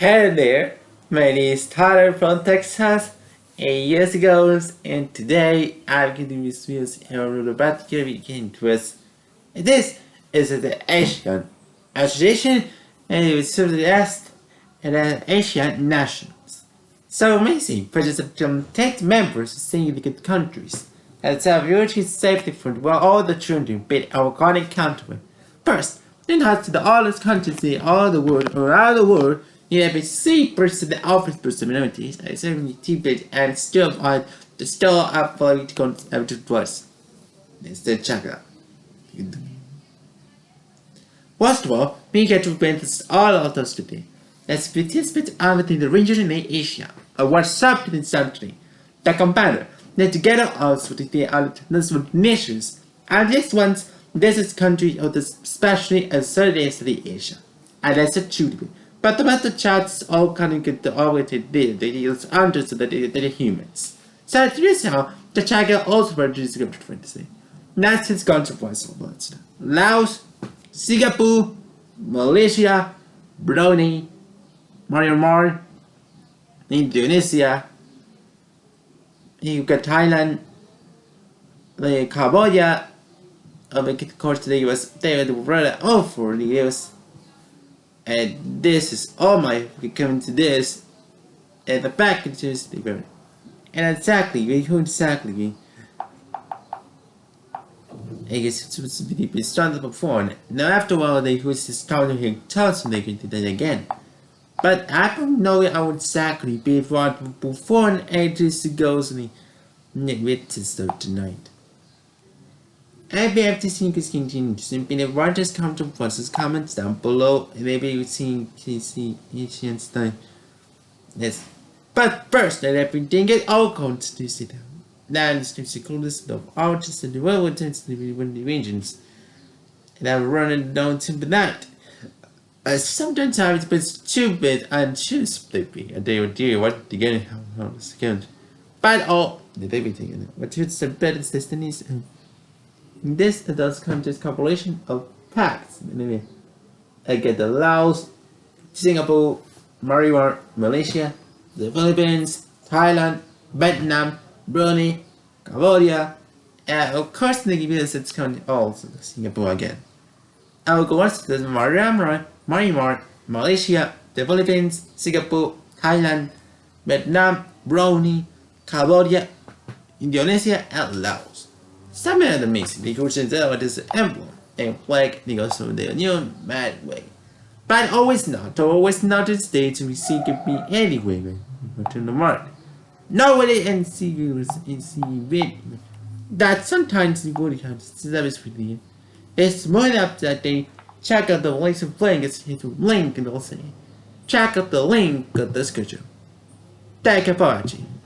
Hey there, my name is Tyler from Texas, eight years ago, and today I'm going to be you about the European twist. This is the Asian Association, and it was asked and the Asian nationals. So amazing, President from 10 members of significant countries has have safety for all the children, be our connect country. First, then has to the the countries in all the world, around the world, you have a C person the office personalities, a 70 bit and still on the store up for it to twice. Let's then check it out. First of all, we get to prevent all of those today. Let's participate within the region in Asia, or what's up in. The compiler, then together also with the other nations, and this one's this is country of the especially as the Asia. And that's a truth. But the method charts all kind of get the oriented data that is under the the humans. So it is how the China also produces cryptocurrency. That's his controversial words. Laos, Singapore, Malaysia, Brunei, Myanmar, Indonesia, you got Thailand, the Cambodia, of course the US, they were rather awful the US and this is all my coming to this. And the packages they were and exactly who exactly. I guess it's supposed to be started before now after a while they was just starting here tells me they can do that again. But I don't know how exactly before before ages goes and with to start tonight IBFTC is continuing simply the largest counter versus comments down below. Maybe you see TC Einstein. Yes. But first, let everything get all counts to sit down. That is the secludest of artists and the world well intensely when the regions. And I'm running down to the night. Uh, sometimes I was a bit stupid and too sleepy. And they would do what to how the second. But all the baby thing. What is the better destinies and this does contain compilation of packs. Maybe I get the Laos, Singapore, Myanmar, Malaysia, the Philippines, Thailand, Vietnam, Brunei, Cambodia, and of course they give you the US it's counting also Singapore again. I will go on to the Myanmar, Myanmar, Malaysia, the Philippines, Singapore, Thailand, Vietnam, Brunei, Cambodia, Indonesia, and Laos. Some of the mix negotiations out as an emblem and flag negotiation the new mad way. But always not, always not a state to receive me anyway but to the mark. Nobody and see you in see that sometimes the body counts service with you. It's more up that they check out the links of playing it's hit link and they'll check out the link of the schedule. Thank you for watching.